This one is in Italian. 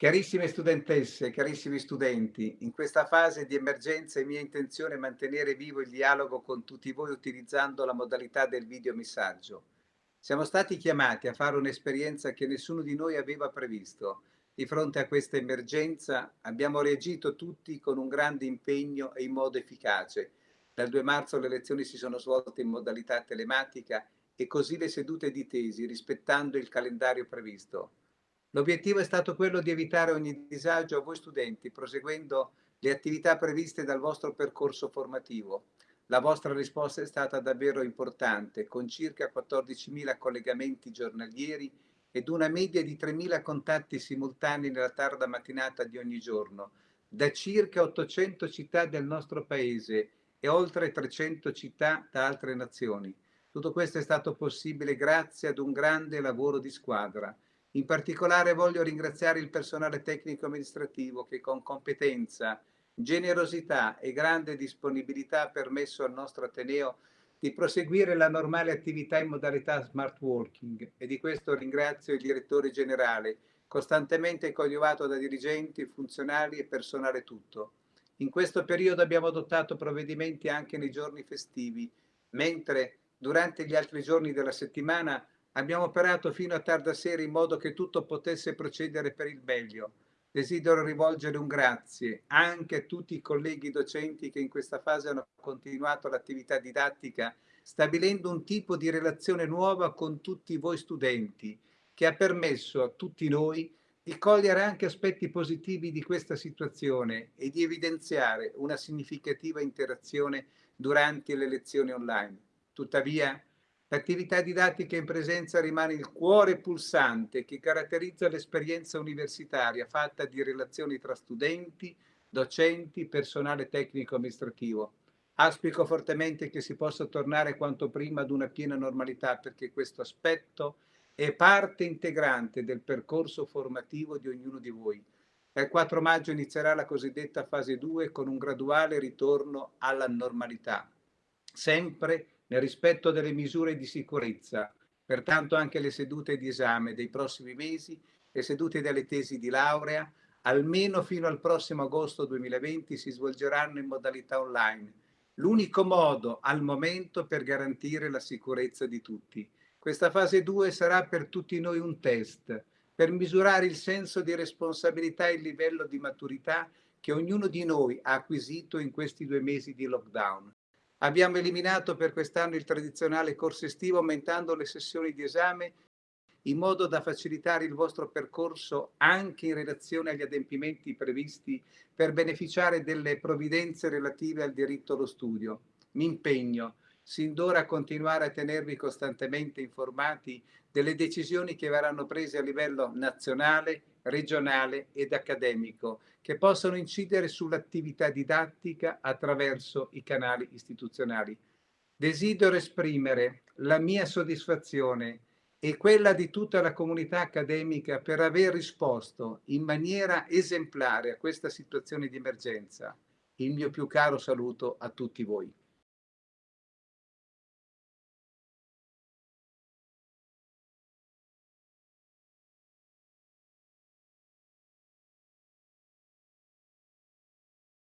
Carissime studentesse, carissimi studenti, in questa fase di emergenza è mia intenzione mantenere vivo il dialogo con tutti voi utilizzando la modalità del videomessaggio. Siamo stati chiamati a fare un'esperienza che nessuno di noi aveva previsto. Di fronte a questa emergenza abbiamo reagito tutti con un grande impegno e in modo efficace. Dal 2 marzo le lezioni si sono svolte in modalità telematica e così le sedute di tesi, rispettando il calendario previsto. L'obiettivo è stato quello di evitare ogni disagio a voi studenti, proseguendo le attività previste dal vostro percorso formativo. La vostra risposta è stata davvero importante, con circa 14.000 collegamenti giornalieri ed una media di 3.000 contatti simultanei nella tarda mattinata di ogni giorno, da circa 800 città del nostro paese e oltre 300 città da altre nazioni. Tutto questo è stato possibile grazie ad un grande lavoro di squadra, in particolare voglio ringraziare il personale tecnico amministrativo che con competenza, generosità e grande disponibilità ha permesso al nostro Ateneo di proseguire la normale attività in modalità smart working e di questo ringrazio il direttore generale, costantemente coadiuvato da dirigenti, funzionari e personale tutto. In questo periodo abbiamo adottato provvedimenti anche nei giorni festivi, mentre durante gli altri giorni della settimana Abbiamo operato fino a tarda sera in modo che tutto potesse procedere per il meglio. Desidero rivolgere un grazie anche a tutti i colleghi docenti che in questa fase hanno continuato l'attività didattica, stabilendo un tipo di relazione nuova con tutti voi studenti, che ha permesso a tutti noi di cogliere anche aspetti positivi di questa situazione e di evidenziare una significativa interazione durante le lezioni online. Tuttavia, L'attività didattica in presenza rimane il cuore pulsante che caratterizza l'esperienza universitaria fatta di relazioni tra studenti, docenti, personale tecnico amministrativo. Auspico fortemente che si possa tornare quanto prima ad una piena normalità perché questo aspetto è parte integrante del percorso formativo di ognuno di voi. Il 4 maggio inizierà la cosiddetta fase 2 con un graduale ritorno alla normalità, sempre nel rispetto delle misure di sicurezza. Pertanto anche le sedute di esame dei prossimi mesi, le sedute delle tesi di laurea, almeno fino al prossimo agosto 2020 si svolgeranno in modalità online. L'unico modo al momento per garantire la sicurezza di tutti. Questa fase 2 sarà per tutti noi un test per misurare il senso di responsabilità e il livello di maturità che ognuno di noi ha acquisito in questi due mesi di lockdown. Abbiamo eliminato per quest'anno il tradizionale corso estivo aumentando le sessioni di esame in modo da facilitare il vostro percorso anche in relazione agli adempimenti previsti per beneficiare delle provvidenze relative al diritto allo studio. Mi impegno sin d'ora a continuare a tenervi costantemente informati delle decisioni che verranno prese a livello nazionale, regionale ed accademico che possono incidere sull'attività didattica attraverso i canali istituzionali. Desidero esprimere la mia soddisfazione e quella di tutta la comunità accademica per aver risposto in maniera esemplare a questa situazione di emergenza. Il mio più caro saluto a tutti voi.